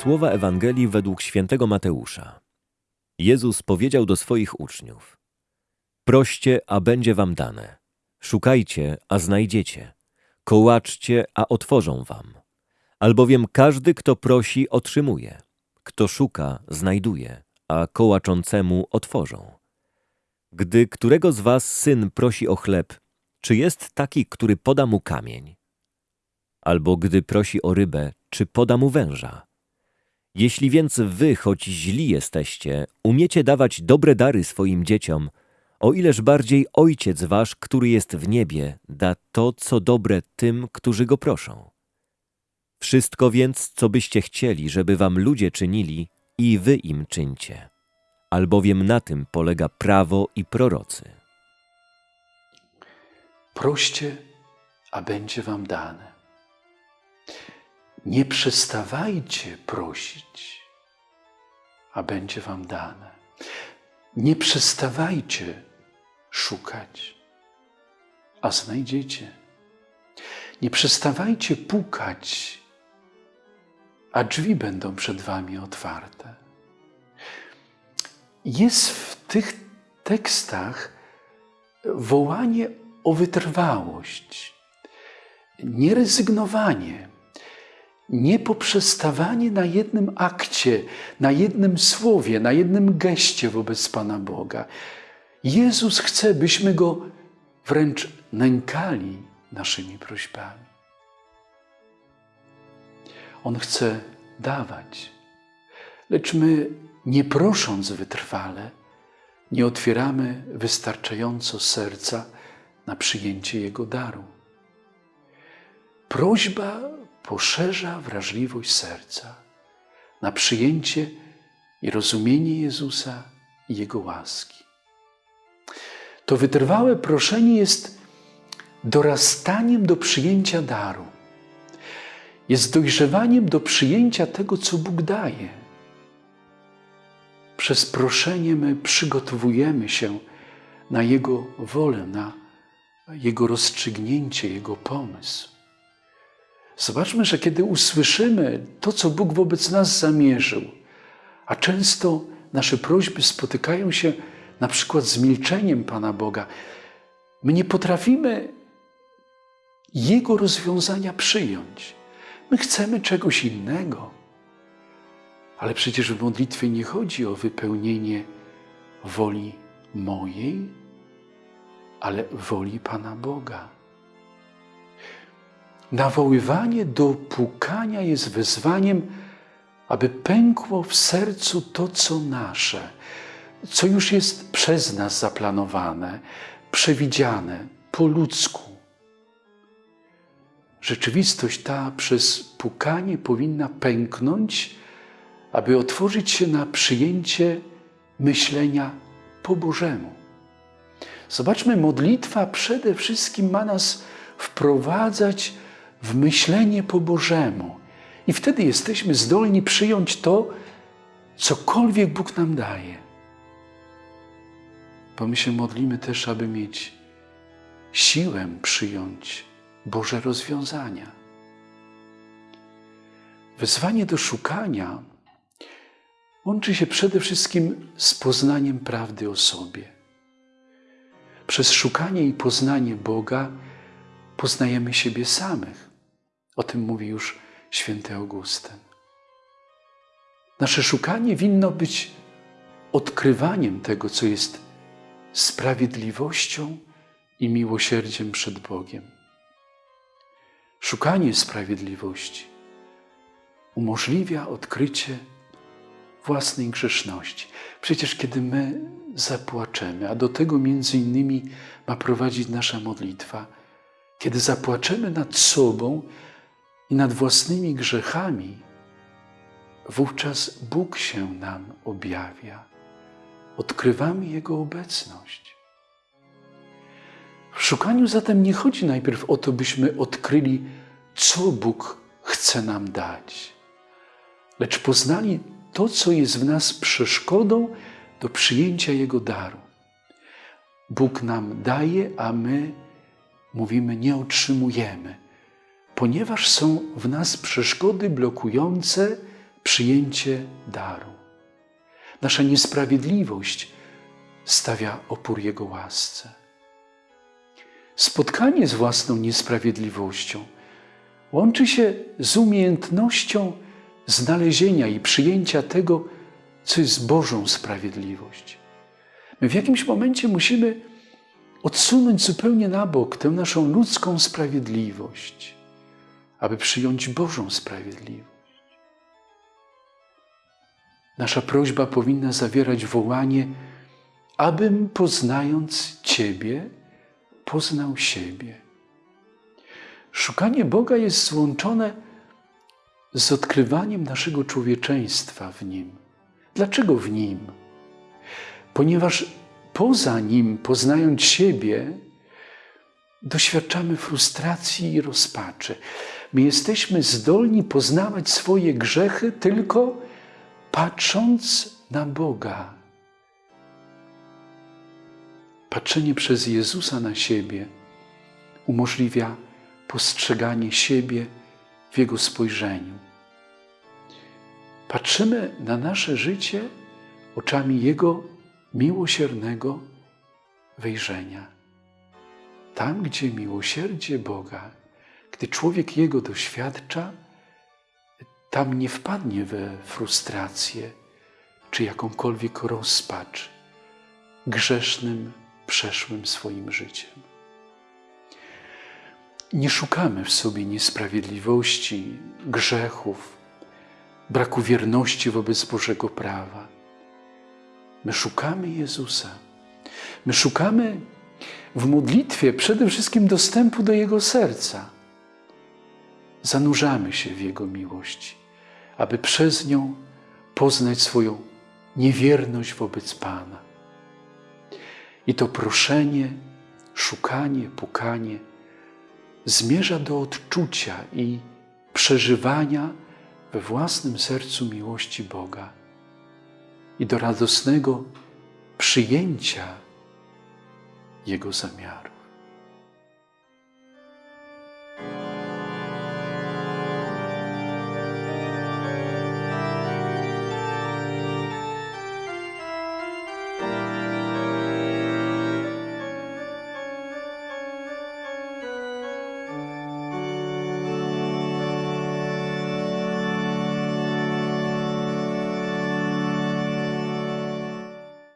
Słowa Ewangelii według świętego Mateusza. Jezus powiedział do swoich uczniów: Proście, a będzie wam dane. Szukajcie, a znajdziecie. Kołaczcie, a otworzą wam. Albowiem każdy, kto prosi, otrzymuje. Kto szuka, znajduje, a kołaczącemu otworzą. Gdy którego z was syn prosi o chleb, czy jest taki, który poda mu kamień? Albo gdy prosi o rybę, czy poda mu węża? Jeśli więc wy, choć źli jesteście, umiecie dawać dobre dary swoim dzieciom, o ileż bardziej Ojciec wasz, który jest w niebie, da to, co dobre tym, którzy go proszą. Wszystko więc, co byście chcieli, żeby wam ludzie czynili, i wy im czyńcie, albowiem na tym polega prawo i prorocy. Proście, a będzie wam dane. Nie przestawajcie prosić, a będzie wam dane. Nie przestawajcie szukać, a znajdziecie. Nie przestawajcie pukać, a drzwi będą przed wami otwarte. Jest w tych tekstach wołanie o wytrwałość, nierezygnowanie, niepoprzestawanie na jednym akcie, na jednym słowie, na jednym geście wobec Pana Boga. Jezus chce, byśmy Go wręcz nękali naszymi prośbami. On chce dawać, lecz my, nie prosząc wytrwale, nie otwieramy wystarczająco serca na przyjęcie Jego daru. Prośba poszerza wrażliwość serca na przyjęcie i rozumienie Jezusa i Jego łaski. To wytrwałe proszenie jest dorastaniem do przyjęcia daru, jest dojrzewaniem do przyjęcia tego, co Bóg daje. Przez proszenie my przygotowujemy się na Jego wolę, na Jego rozstrzygnięcie, Jego pomysł. Zobaczmy, że kiedy usłyszymy to, co Bóg wobec nas zamierzył, a często nasze prośby spotykają się na przykład z milczeniem Pana Boga, my nie potrafimy Jego rozwiązania przyjąć. My chcemy czegoś innego. Ale przecież w modlitwie nie chodzi o wypełnienie woli mojej, ale woli Pana Boga. Nawoływanie do pukania jest wezwaniem, aby pękło w sercu to, co nasze, co już jest przez nas zaplanowane, przewidziane po ludzku. Rzeczywistość ta przez pukanie powinna pęknąć, aby otworzyć się na przyjęcie myślenia po Bożemu. Zobaczmy, modlitwa przede wszystkim ma nas wprowadzać w myślenie po Bożemu. I wtedy jesteśmy zdolni przyjąć to, cokolwiek Bóg nam daje. Bo my się modlimy też, aby mieć siłę przyjąć Boże rozwiązania. Wezwanie do szukania łączy się przede wszystkim z poznaniem prawdy o sobie. Przez szukanie i poznanie Boga poznajemy siebie samych. O tym mówi już święty Augustyn. Nasze szukanie winno być odkrywaniem tego, co jest sprawiedliwością i miłosierdziem przed Bogiem. Szukanie sprawiedliwości umożliwia odkrycie własnej grzeszności. Przecież kiedy my zapłaczemy, a do tego między innymi ma prowadzić nasza modlitwa, kiedy zapłaczemy nad sobą i nad własnymi grzechami, wówczas Bóg się nam objawia. Odkrywamy Jego obecność. W szukaniu zatem nie chodzi najpierw o to, byśmy odkryli, co Bóg chce nam dać, lecz poznali to, co jest w nas przeszkodą do przyjęcia Jego daru. Bóg nam daje, a my mówimy, nie otrzymujemy, ponieważ są w nas przeszkody blokujące przyjęcie daru. Nasza niesprawiedliwość stawia opór Jego łasce. Spotkanie z własną niesprawiedliwością łączy się z umiejętnością znalezienia i przyjęcia tego, co jest Bożą sprawiedliwość. My w jakimś momencie musimy odsunąć zupełnie na bok tę naszą ludzką sprawiedliwość, aby przyjąć Bożą sprawiedliwość. Nasza prośba powinna zawierać wołanie, abym poznając Ciebie, poznał siebie. Szukanie Boga jest złączone z odkrywaniem naszego człowieczeństwa w Nim. Dlaczego w Nim? Ponieważ poza Nim, poznając siebie, doświadczamy frustracji i rozpaczy. My jesteśmy zdolni poznawać swoje grzechy tylko patrząc na Boga. Patrzenie przez Jezusa na siebie umożliwia postrzeganie siebie w Jego spojrzeniu. Patrzymy na nasze życie oczami Jego miłosiernego wejrzenia. Tam, gdzie miłosierdzie Boga, gdy człowiek Jego doświadcza, tam nie wpadnie we frustrację czy jakąkolwiek rozpacz grzesznym, przeszłym swoim życiem. Nie szukamy w sobie niesprawiedliwości, grzechów, braku wierności wobec Bożego prawa. My szukamy Jezusa. My szukamy w modlitwie przede wszystkim dostępu do Jego serca. Zanurzamy się w Jego miłości, aby przez nią poznać swoją niewierność wobec Pana. I to proszenie, szukanie, pukanie zmierza do odczucia i przeżywania we własnym sercu miłości Boga i do radosnego przyjęcia Jego zamiaru.